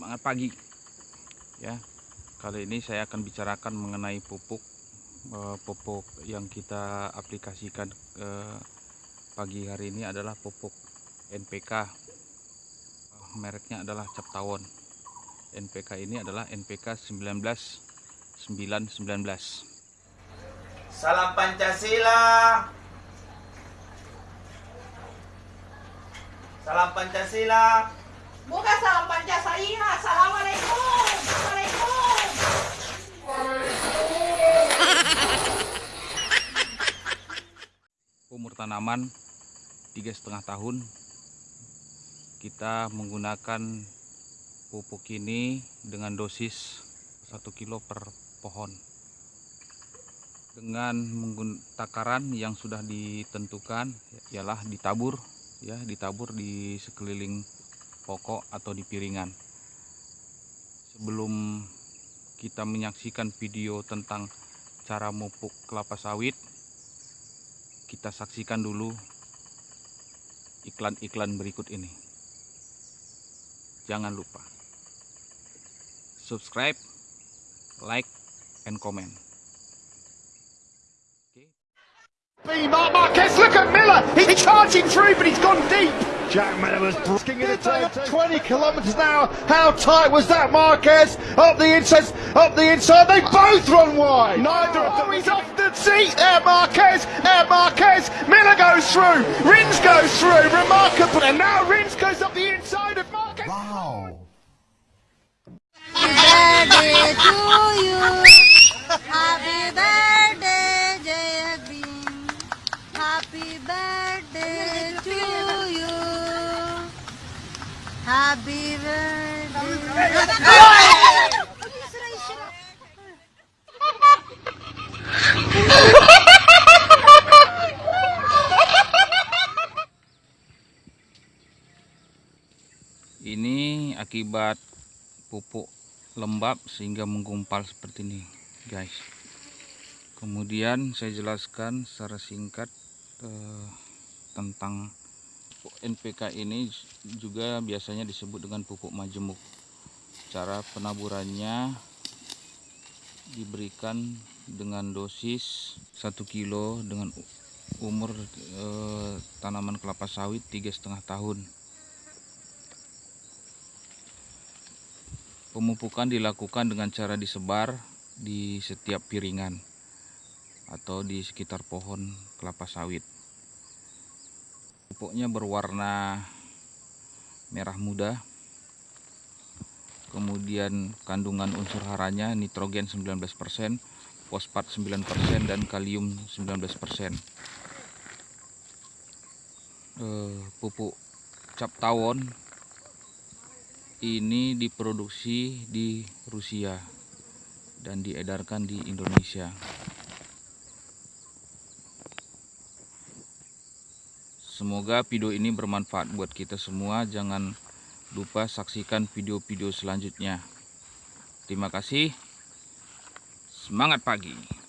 semangat pagi ya kali ini saya akan bicarakan mengenai pupuk eh, pupuk yang kita aplikasikan eh, pagi hari ini adalah pupuk NPK mereknya adalah cap tawon NPK ini adalah NPK 19919 Salam Pancasila. Salam Pancasila. Bukan salam Pancasila. Assalamualaikum. Waalaikumsalam. umur tanaman tiga setengah tahun kita menggunakan pupuk ini dengan dosis 1 kilo per pohon dengan menggunakan takaran yang sudah ditentukan ialah ditabur ya ditabur di sekeliling pokok atau di piringan sebelum kita menyaksikan video tentang cara memupuk kelapa sawit kita saksikan dulu iklan-iklan berikut ini. Jangan lupa subscribe, like, and comment. Marquez, look at Miller. He's charging through, but he's gone deep. Jack Miller was brisking in the turn, 20 kilometres an hour. How tight was that, Marquez? Up the inside, up the inside. They both run wide. Neither of them. Oh, he's off the seat there, Marquez. There, Marquez. Miller goes through. Rins goes through. Remarkable. And now Rins goes up the inside of Marquez. Wow. Ini akibat pupuk lembab sehingga menggumpal seperti ini, guys. Kemudian saya jelaskan secara singkat eh, tentang NPK ini juga biasanya disebut dengan pupuk majemuk. Cara penaburannya diberikan dengan dosis 1 kilo dengan umur eh, tanaman kelapa sawit tiga setengah tahun. Pemupukan dilakukan dengan cara disebar di setiap piringan atau di sekitar pohon kelapa sawit. Pupuknya berwarna merah muda. Kemudian kandungan unsur haranya nitrogen 19%, fosfat 9% dan kalium 19%. Eh, pupuk cap tawon ini diproduksi di Rusia dan diedarkan di Indonesia. Semoga video ini bermanfaat buat kita semua. Jangan lupa saksikan video-video selanjutnya. Terima kasih. Semangat pagi.